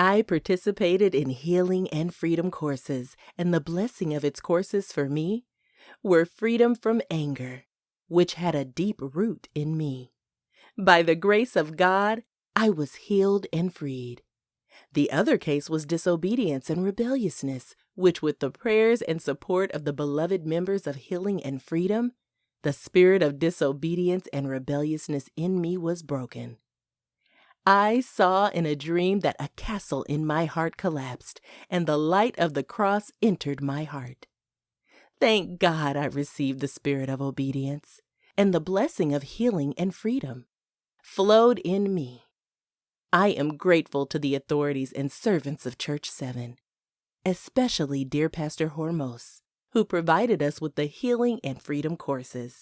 I participated in healing and freedom courses, and the blessing of its courses for me were freedom from anger, which had a deep root in me. By the grace of God, I was healed and freed. The other case was disobedience and rebelliousness, which, with the prayers and support of the beloved members of Healing and Freedom, the spirit of disobedience and rebelliousness in me was broken. I saw in a dream that a castle in my heart collapsed, and the light of the cross entered my heart. Thank God I received the spirit of obedience, and the blessing of healing and freedom flowed in me. I am grateful to the authorities and servants of Church 7, especially dear Pastor Hormoz, who provided us with the healing and freedom courses.